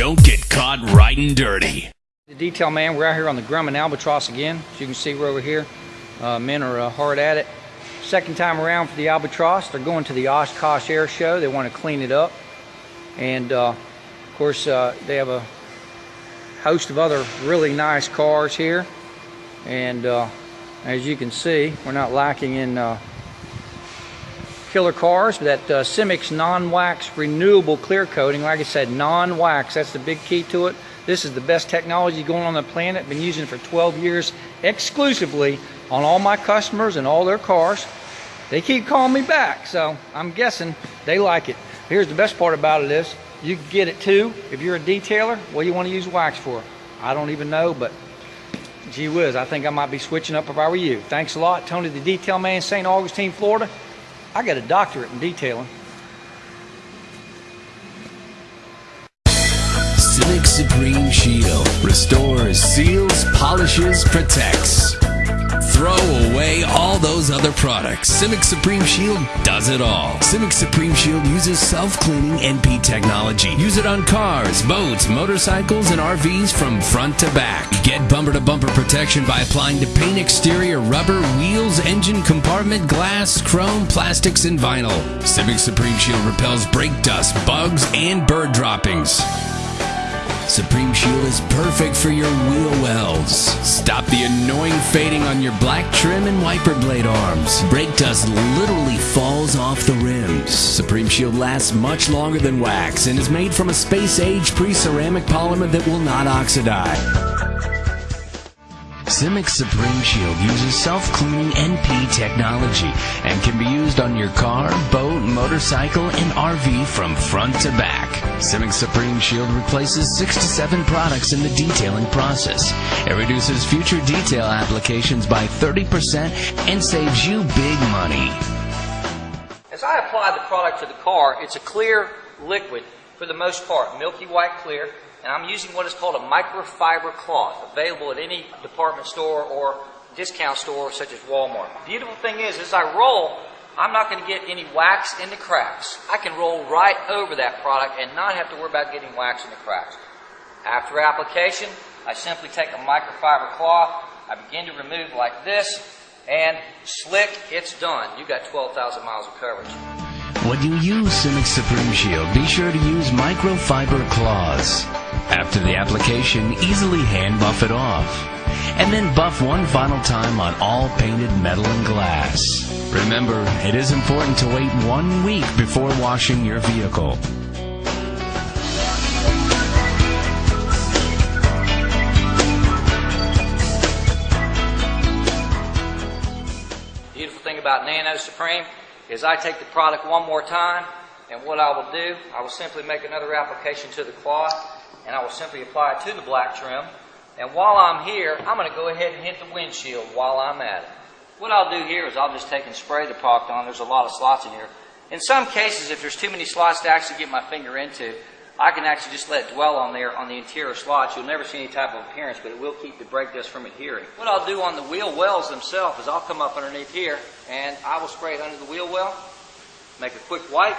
don't get caught riding dirty. The detail man, we're out here on the Grumman Albatross again. As you can see, we're over here. Uh, men are uh, hard at it. Second time around for the Albatross. They're going to the Oshkosh Air Show. They want to clean it up. And uh, of course, uh, they have a host of other really nice cars here. And uh, as you can see, we're not lacking in uh, killer cars. That uh, Simix non-wax renewable clear coating, like I said, non-wax, that's the big key to it. This is the best technology going on the planet. Been using it for 12 years exclusively on all my customers and all their cars. They keep calling me back, so I'm guessing they like it. Here's the best part about it is you can get it too. If you're a detailer, what do you want to use wax for? I don't even know, but gee whiz, I think I might be switching up if I were you. Thanks a lot, Tony the Detail Man, St. Augustine, Florida. I got a doctorate in detailing. Civic Supreme Shield restores, seals, polishes, protects. Throw away all those other products. Civic Supreme Shield does it all. Civic Supreme Shield uses self-cleaning NP technology. Use it on cars, boats, motorcycles, and RVs from front to back. Get bumper-to-bumper protection by applying to paint exterior, rubber, wheels, engine compartment, glass, chrome, plastics, and vinyl. Civic Supreme Shield repels brake dust, bugs, and bird droppings. Supreme Shield is perfect for your wheel wells. Stop the annoying fading on your black trim and wiper blade arms. Brake dust literally falls off the rims. Supreme Shield lasts much longer than wax and is made from a space-age pre-ceramic polymer that will not oxidize. Simix Supreme Shield uses self-cleaning NP technology and can be used on your car, boat, motorcycle, and RV from front to back. Simix Supreme Shield replaces six to seven products in the detailing process. It reduces future detail applications by 30% and saves you big money. As I apply the product to the car, it's a clear liquid for the most part, milky white clear and I'm using what is called a microfiber cloth, available at any department store or discount store such as Walmart. The beautiful thing is, as I roll, I'm not going to get any wax in the cracks. I can roll right over that product and not have to worry about getting wax in the cracks. After application, I simply take a microfiber cloth, I begin to remove like this, and slick, it's done. You've got 12,000 miles of coverage. When you use Simix Supreme Shield, be sure to use microfiber cloths. After the application, easily hand buff it off. And then buff one final time on all painted metal and glass. Remember, it is important to wait one week before washing your vehicle. Beautiful thing about Nano Supreme is I take the product one more time and what I will do, I will simply make another application to the cloth and I will simply apply it to the black trim. And while I'm here, I'm going to go ahead and hit the windshield while I'm at it. What I'll do here is I'll just take and spray the product on. There's a lot of slots in here. In some cases, if there's too many slots to actually get my finger into, I can actually just let it dwell on there on the interior slots. You'll never see any type of appearance, but it will keep the brake dust from adhering. What I'll do on the wheel wells themselves is I'll come up underneath here and I will spray it under the wheel well, make a quick wipe,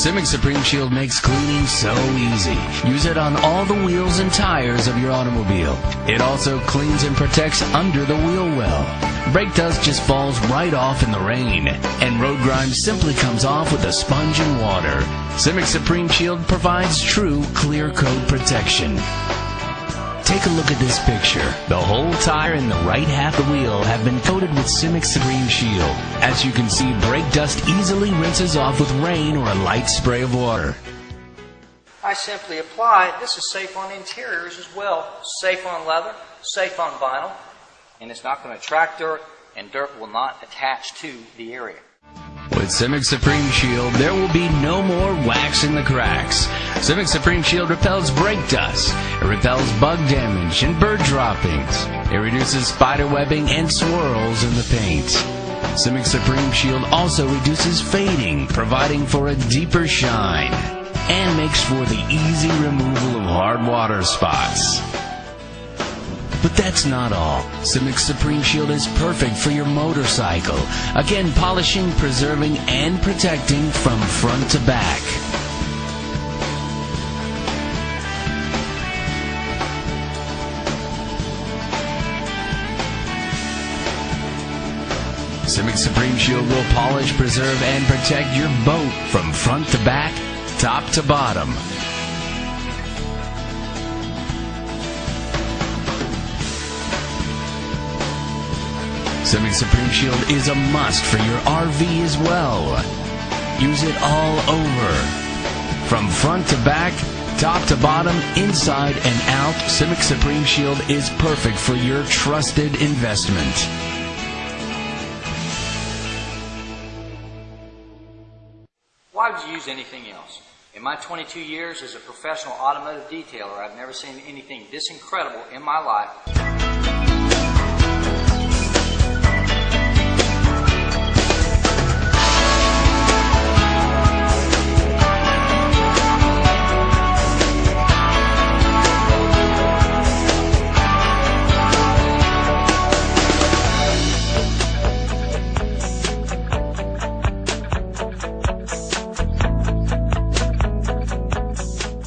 Simix Supreme Shield makes cleaning so easy. Use it on all the wheels and tires of your automobile. It also cleans and protects under the wheel well. Brake dust just falls right off in the rain, and road grime simply comes off with a sponge and water. Simix Supreme Shield provides true clear coat protection. Take a look at this picture. The whole tire and the right half of the wheel have been coated with Simix Supreme Shield. As you can see, brake dust easily rinses off with rain or a light spray of water. I simply apply it. This is safe on interiors as well. Safe on leather, safe on vinyl, and it's not going to attract dirt, and dirt will not attach to the area. With Simix Supreme Shield, there will be no more wax in the cracks. Simix Supreme Shield repels brake dust. It repels bug damage and bird droppings. It reduces spider webbing and swirls in the paint. Simix Supreme Shield also reduces fading, providing for a deeper shine, and makes for the easy removal of hard water spots. But that's not all. Simic Supreme Shield is perfect for your motorcycle. Again, polishing, preserving, and protecting from front to back. Simic Supreme Shield will polish, preserve, and protect your boat from front to back, top to bottom. Simic Supreme Shield is a must for your RV as well. Use it all over. From front to back, top to bottom, inside and out, Simic Supreme Shield is perfect for your trusted investment. Why would you use anything else? In my 22 years as a professional automotive detailer, I've never seen anything this incredible in my life.